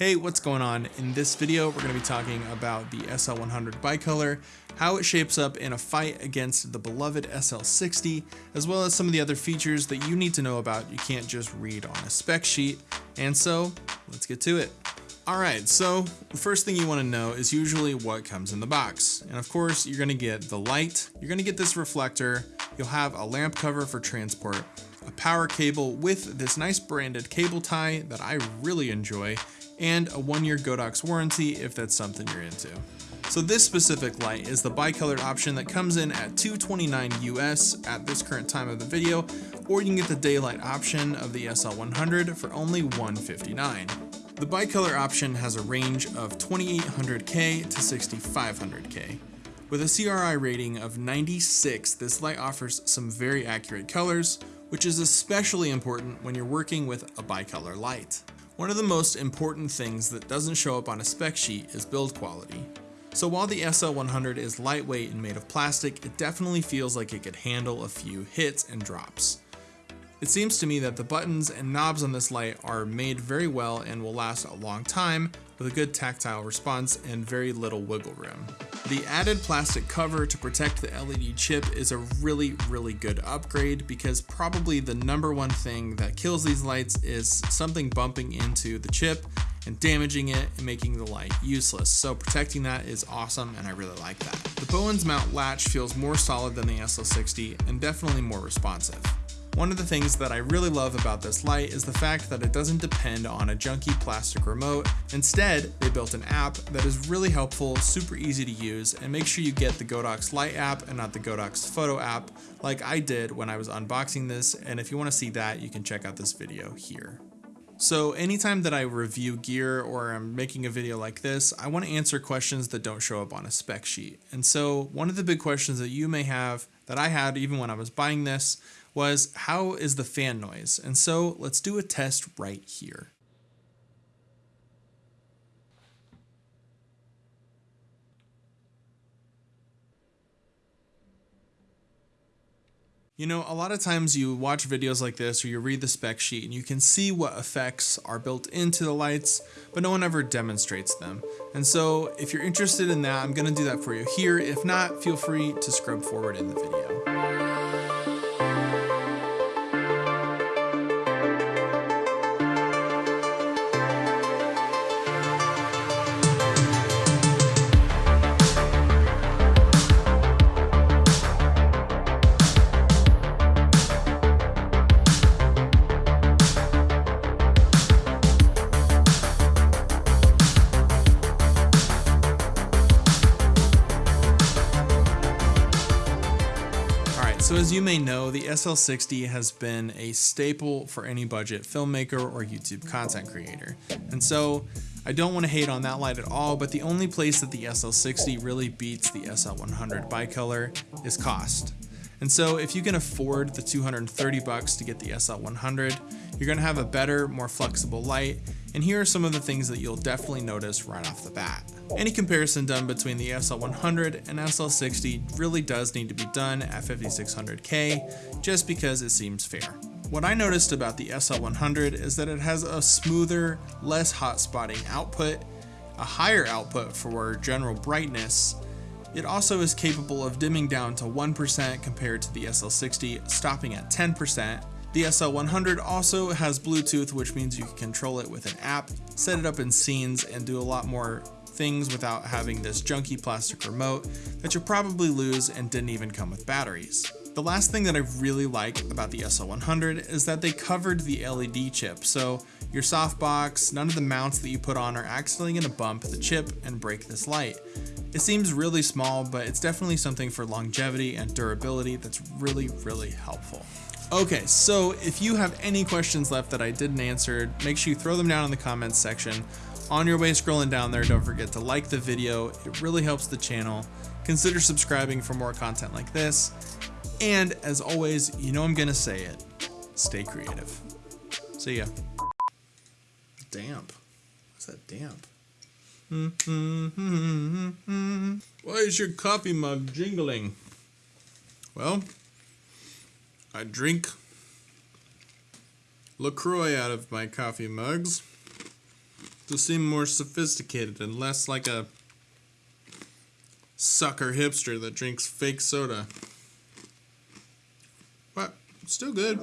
Hey, what's going on? In this video, we're going to be talking about the SL100 bicolor, how it shapes up in a fight against the beloved SL60, as well as some of the other features that you need to know about you can't just read on a spec sheet. And so, let's get to it. Alright, so the first thing you want to know is usually what comes in the box. And of course, you're going to get the light, you're going to get this reflector, you'll have a lamp cover for transport, a power cable with this nice branded cable tie that I really enjoy, and a one year Godox warranty if that's something you're into. So this specific light is the bicolored option that comes in at 229 US at this current time of the video, or you can get the daylight option of the SL100 for only 159. The bicolor option has a range of 2800K to 6500K. With a CRI rating of 96, this light offers some very accurate colors, which is especially important when you're working with a bicolor light. One of the most important things that doesn't show up on a spec sheet is build quality. So while the SL100 is lightweight and made of plastic, it definitely feels like it could handle a few hits and drops. It seems to me that the buttons and knobs on this light are made very well and will last a long time with a good tactile response and very little wiggle room. The added plastic cover to protect the LED chip is a really, really good upgrade because probably the number one thing that kills these lights is something bumping into the chip and damaging it and making the light useless. So protecting that is awesome and I really like that. The Bowens mount latch feels more solid than the SL60 and definitely more responsive. One of the things that I really love about this light is the fact that it doesn't depend on a junky plastic remote. Instead, they built an app that is really helpful, super easy to use, and make sure you get the Godox Light app and not the Godox Photo app like I did when I was unboxing this, and if you want to see that, you can check out this video here. So anytime that I review gear or I'm making a video like this, I want to answer questions that don't show up on a spec sheet. And so one of the big questions that you may have that I had even when I was buying this was how is the fan noise? And so let's do a test right here. You know, a lot of times you watch videos like this or you read the spec sheet and you can see what effects are built into the lights, but no one ever demonstrates them. And so if you're interested in that, I'm gonna do that for you here. If not, feel free to scrub forward in the video. So as you may know, the SL60 has been a staple for any budget filmmaker or YouTube content creator. And so I don't want to hate on that light at all, but the only place that the SL60 really beats the SL100 bicolor is cost. And so if you can afford the 230 bucks to get the SL100, you're going to have a better, more flexible light. And here are some of the things that you'll definitely notice right off the bat. Any comparison done between the SL100 and SL60 really does need to be done at 5600K just because it seems fair. What I noticed about the SL100 is that it has a smoother, less hot spotting output, a higher output for general brightness. It also is capable of dimming down to 1% compared to the SL60, stopping at 10%. The SL100 also has Bluetooth, which means you can control it with an app, set it up in scenes, and do a lot more things without having this junky plastic remote that you'll probably lose and didn't even come with batteries. The last thing that I really like about the SL100 is that they covered the LED chip, so your softbox, none of the mounts that you put on are accidentally going to bump the chip and break this light. It seems really small, but it's definitely something for longevity and durability that's really, really helpful. Okay, so if you have any questions left that I didn't answer, make sure you throw them down in the comments section. On your way scrolling down there, don't forget to like the video. It really helps the channel. Consider subscribing for more content like this. And as always, you know I'm going to say it. Stay creative. See ya. Damp. What's that damp? Why is your coffee mug jingling? Well, I drink LaCroix out of my coffee mugs seem more sophisticated and less like a sucker hipster that drinks fake soda. But still good.